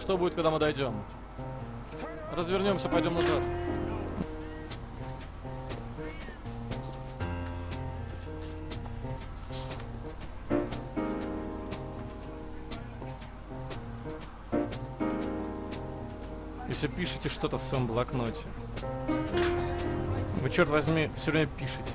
Что будет, когда мы дойдем? Развернемся, пойдем назад. Если пишете что-то в своем блокноте, вы, черт возьми, все время пишете.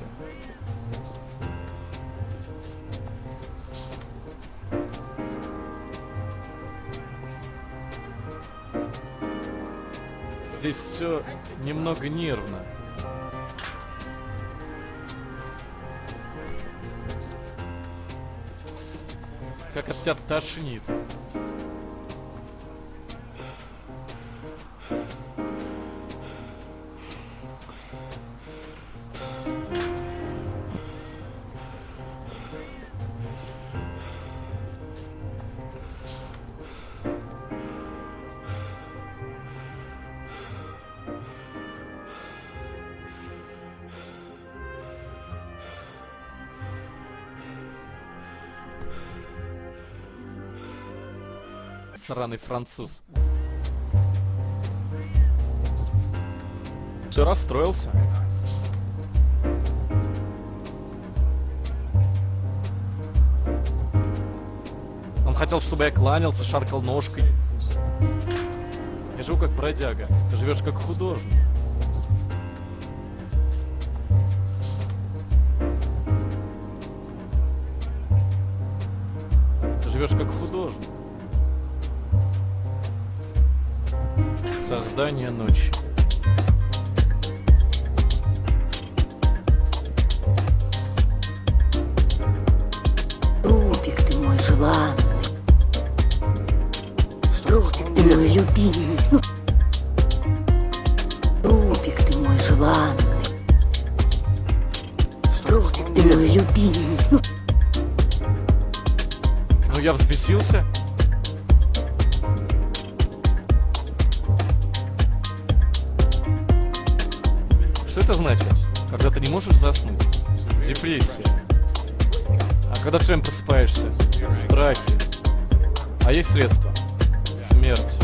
Здесь все немного нервно. Как от тебя тошнит. Сраный француз. Все расстроился. Он хотел, чтобы я кланялся, шаркал ножкой. Я живу как бродяга. Ты живешь как художник. Ты живешь как художник. Создание ночи. Рубик ты мой желанный. Рубик ты мой любимый. Рубик ты мой желанный. Рубик ты мой любимый. Ну я взбесился. Что это значит? Когда ты не можешь заснуть? Депрессия. А когда все время просыпаешься? Страхи. А есть средства? Смерть.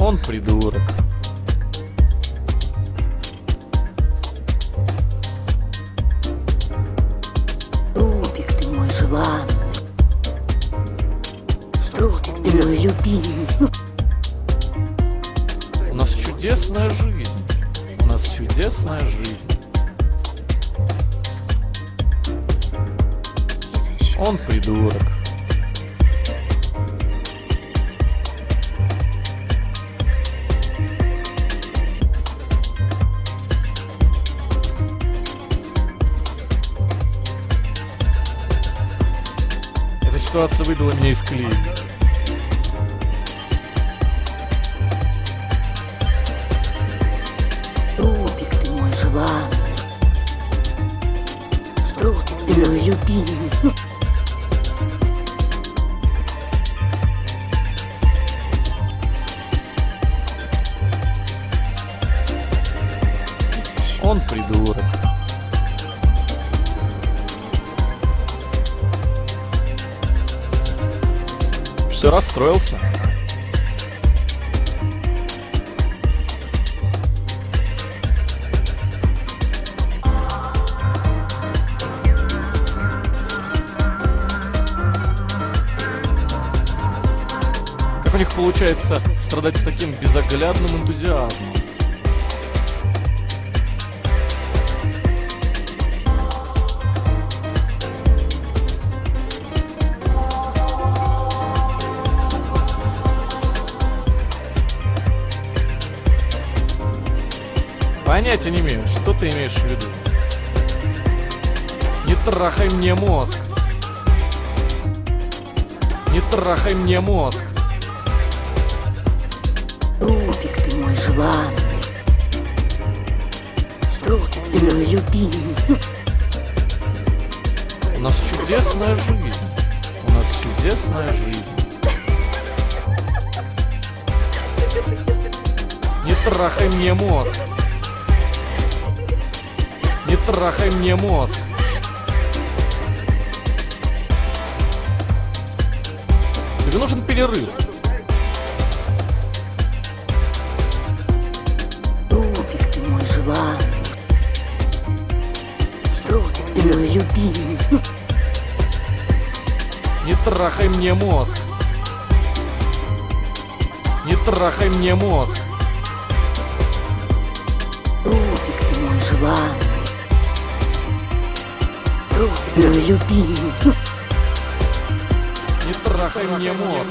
Он придурок. Рубик ты мой желанный. Рубик ты мой любимый. Чудесная жизнь. У нас чудесная жизнь. Он придурок. Эта ситуация выбила меня из колеи. Желанный. Рубик ты любимый. Он придурок. Все расстроился. Них получается страдать с таким безоглядным энтузиазмом? Понятия не имею, что ты имеешь в виду. Не трахай мне мозг. Не трахай мне мозг. Рубик ты мой желанный. Рубик ты мой любимый. У нас чудесная жизнь. У нас чудесная жизнь. Не трахай мне мозг. Не трахай мне мозг. Тебе нужен перерыв. Не трахай мне мозг. Не трахай мне мозг. Рубик, ты мой желанный. Ты мой любимый. Не трахай мне мозг.